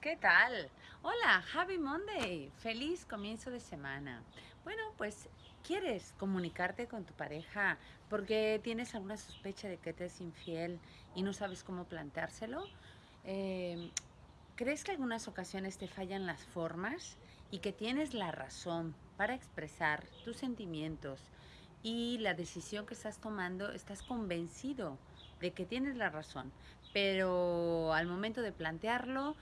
¿Qué tal? Hola, Happy Monday. Feliz comienzo de semana. Bueno, pues quieres comunicarte con tu pareja porque tienes alguna sospecha de que te es infiel y no sabes cómo planteárselo. Eh, ¿Crees que algunas ocasiones te fallan las formas y que tienes la razón para expresar tus sentimientos y la decisión que estás tomando, estás convencido de que tienes la razón, pero al momento de plantearlo,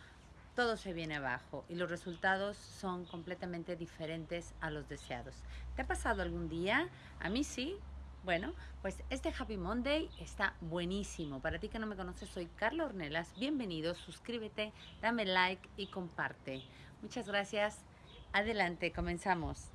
todo se viene abajo y los resultados son completamente diferentes a los deseados. ¿Te ha pasado algún día? A mí sí. Bueno, pues este Happy Monday está buenísimo. Para ti que no me conoces, soy Carla Ornelas. Bienvenido, suscríbete, dame like y comparte. Muchas gracias. Adelante, comenzamos.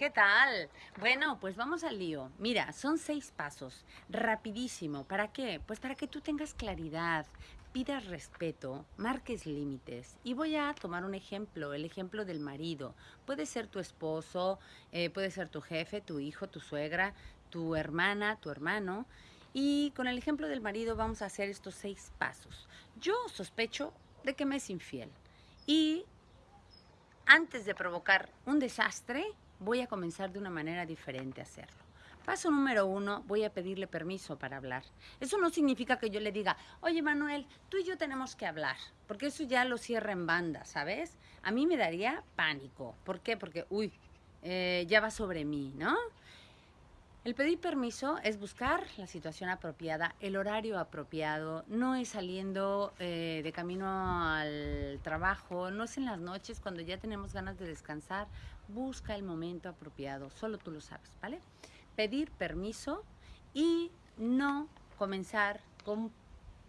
¿Qué tal? Bueno, pues vamos al lío. Mira, son seis pasos, rapidísimo. ¿Para qué? Pues para que tú tengas claridad, pidas respeto, marques límites. Y voy a tomar un ejemplo, el ejemplo del marido. Puede ser tu esposo, eh, puede ser tu jefe, tu hijo, tu suegra, tu hermana, tu hermano. Y con el ejemplo del marido vamos a hacer estos seis pasos. Yo sospecho de que me es infiel. Y antes de provocar un desastre, voy a comenzar de una manera diferente a hacerlo. Paso número uno, voy a pedirle permiso para hablar. Eso no significa que yo le diga, oye Manuel, tú y yo tenemos que hablar, porque eso ya lo cierra en banda, ¿sabes? A mí me daría pánico. ¿Por qué? Porque, uy, eh, ya va sobre mí, ¿no? El pedir permiso es buscar la situación apropiada, el horario apropiado, no es saliendo eh, de camino al trabajo, no es en las noches cuando ya tenemos ganas de descansar, busca el momento apropiado, solo tú lo sabes, ¿vale? Pedir permiso y no comenzar con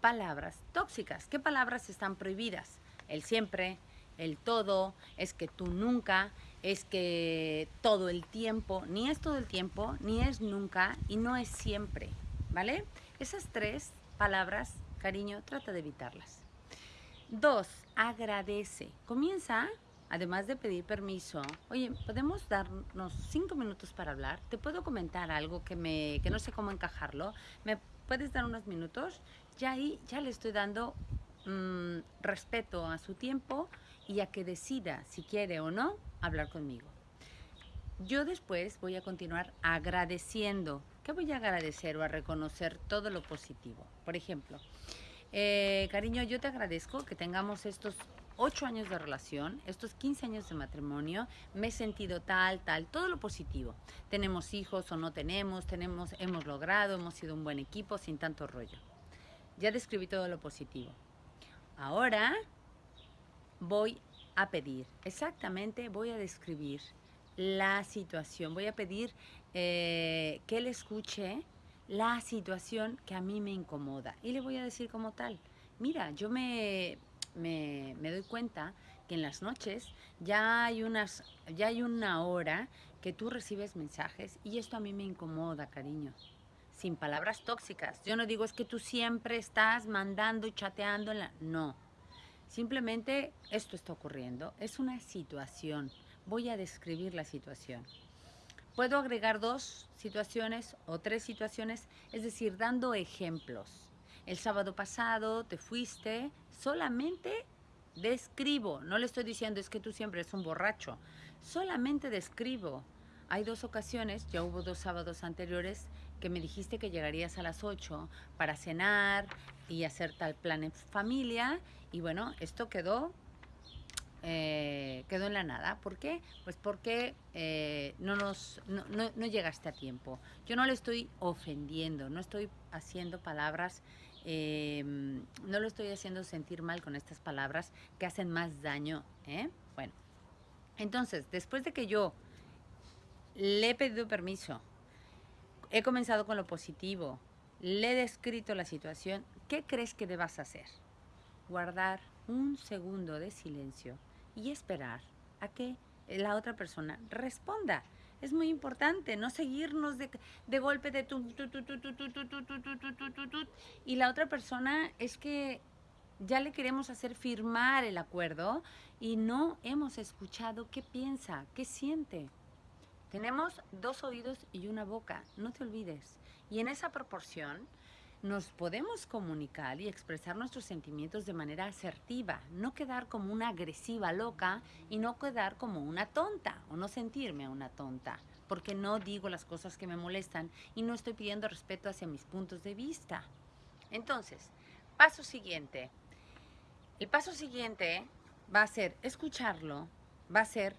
palabras tóxicas. ¿Qué palabras están prohibidas? El siempre, el todo, es que tú nunca, es que todo el tiempo, ni es todo el tiempo, ni es nunca y no es siempre, ¿vale? Esas tres palabras, cariño, trata de evitarlas. Dos, agradece. Comienza además de pedir permiso, oye, ¿podemos darnos cinco minutos para hablar? ¿Te puedo comentar algo que, me, que no sé cómo encajarlo? ¿Me puedes dar unos minutos? Ya ahí, ya le estoy dando mm, respeto a su tiempo y a que decida si quiere o no hablar conmigo. Yo después voy a continuar agradeciendo. ¿Qué voy a agradecer o a reconocer todo lo positivo? Por ejemplo, eh, cariño, yo te agradezco que tengamos estos ocho años de relación, estos 15 años de matrimonio, me he sentido tal, tal, todo lo positivo. Tenemos hijos o no tenemos, tenemos, hemos logrado, hemos sido un buen equipo sin tanto rollo. Ya describí todo lo positivo. Ahora voy a pedir, exactamente voy a describir la situación, voy a pedir eh, que él escuche la situación que a mí me incomoda y le voy a decir como tal, mira, yo me doy cuenta que en las noches ya hay, unas, ya hay una hora que tú recibes mensajes y esto a mí me incomoda, cariño. Sin palabras tóxicas. Yo no digo es que tú siempre estás mandando y chateando. En la... No. Simplemente esto está ocurriendo. Es una situación. Voy a describir la situación. Puedo agregar dos situaciones o tres situaciones, es decir, dando ejemplos. El sábado pasado te fuiste, solamente describo, no le estoy diciendo es que tú siempre eres un borracho, solamente describo. Hay dos ocasiones, ya hubo dos sábados anteriores, que me dijiste que llegarías a las 8 para cenar y hacer tal plan en familia. Y bueno, esto quedó, eh, quedó en la nada. ¿Por qué? Pues porque eh, no, nos, no, no llegaste a tiempo. Yo no le estoy ofendiendo, no estoy haciendo palabras Em, no lo estoy haciendo sentir mal con estas palabras que hacen más daño. ¿eh? Bueno, entonces, después de que yo le he pedido permiso, he comenzado con lo positivo, le he descrito la situación, ¿qué crees que debas hacer? Guardar un segundo de silencio y esperar a que la otra persona responda. Es muy importante no seguirnos de, de golpe de tu, tu, tu, tu, y la otra persona es que ya le queremos hacer firmar el acuerdo y no hemos escuchado qué piensa, qué siente. Tenemos dos oídos y una boca, no te olvides. Y en esa proporción, nos podemos comunicar y expresar nuestros sentimientos de manera asertiva, no quedar como una agresiva loca y no quedar como una tonta o no sentirme una tonta, porque no digo las cosas que me molestan y no estoy pidiendo respeto hacia mis puntos de vista. Entonces, paso siguiente. El paso siguiente va a ser escucharlo, va a ser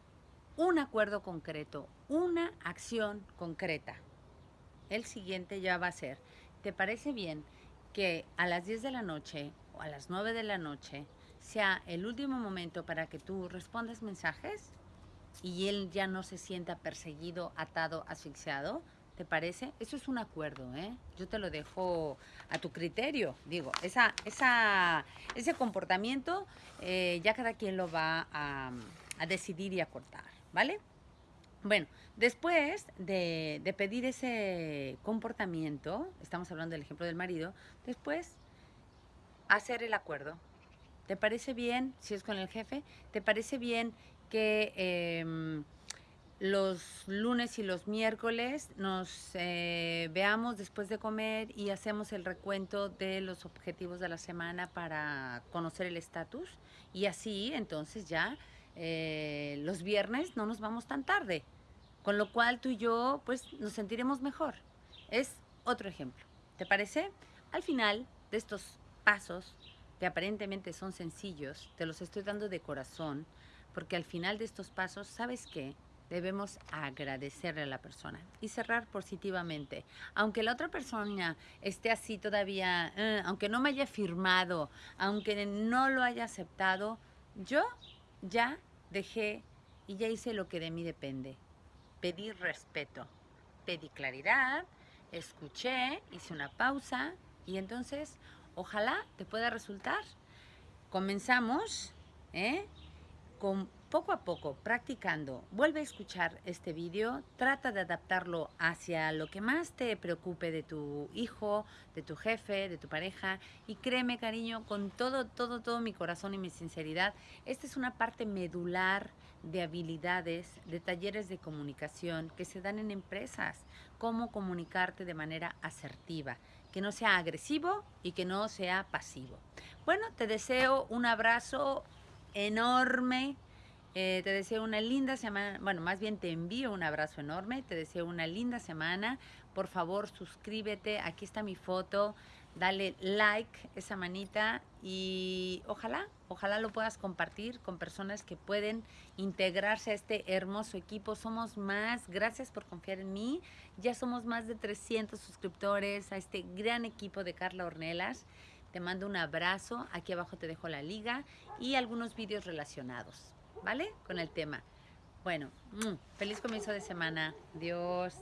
un acuerdo concreto, una acción concreta. El siguiente ya va a ser ¿te parece bien que a las 10 de la noche o a las 9 de la noche sea el último momento para que tú respondas mensajes y él ya no se sienta perseguido, atado, asfixiado? ¿Te parece? Eso es un acuerdo, ¿eh? Yo te lo dejo a tu criterio. Digo, esa, esa, ese comportamiento eh, ya cada quien lo va a, a decidir y a cortar, ¿vale? Bueno, después de, pedir ese comportamiento, estamos hablando del ejemplo del marido, después hacer el acuerdo. ¿Te parece bien, si es con el jefe, te parece bien que em, los lunes y los miércoles nos eh, veamos después de comer y hacemos el recuento de los objetivos de la semana para conocer el estatus? Y así, entonces ya eh, los viernes no nos vamos tan tarde. Con lo cual tú y yo pues nos sentiremos mejor. Es otro ejemplo. ¿Te parece? Al final de estos pasos, que aparentemente son sencillos, te los estoy dando de corazón, porque al final de estos pasos, ¿sabes qué? Debemos agradecerle a la persona y cerrar positivamente. Aunque la otra persona esté así todavía, eh, aunque no me haya firmado, aunque no lo haya aceptado, yo ya dejé y ya hice lo que de mí depende pedí respeto, pedí claridad, escuché, hice una pausa y entonces ojalá te pueda resultar. Comenzamos ¿eh? con poco a poco, practicando. Vuelve a escuchar este vídeo, trata de adaptarlo hacia lo que más te preocupe de tu hijo, de tu jefe, de tu pareja. Y créeme, cariño, con todo, todo, todo mi corazón y mi sinceridad, esta es una parte medular de habilidades, de talleres de comunicación que se dan en empresas. Cómo comunicarte de manera asertiva, que no sea agresivo y que no sea pasivo. Bueno, te deseo un abrazo enorme. Eh, te deseo una linda semana, bueno, más bien te envío un abrazo enorme, te deseo una linda semana. Por favor, suscríbete, aquí está mi foto, dale like, esa manita y ojalá, ojalá lo puedas compartir con personas que pueden integrarse a este hermoso equipo. Somos más, gracias por confiar en mí. Ya somos más de 300 suscriptores a este gran equipo de Carla Ornelas. Te mando un abrazo, aquí abajo te dejo la liga y algunos vídeos relacionados, ¿vale? Con el tema. Bueno, mm, feliz comienzo de semana. Dios.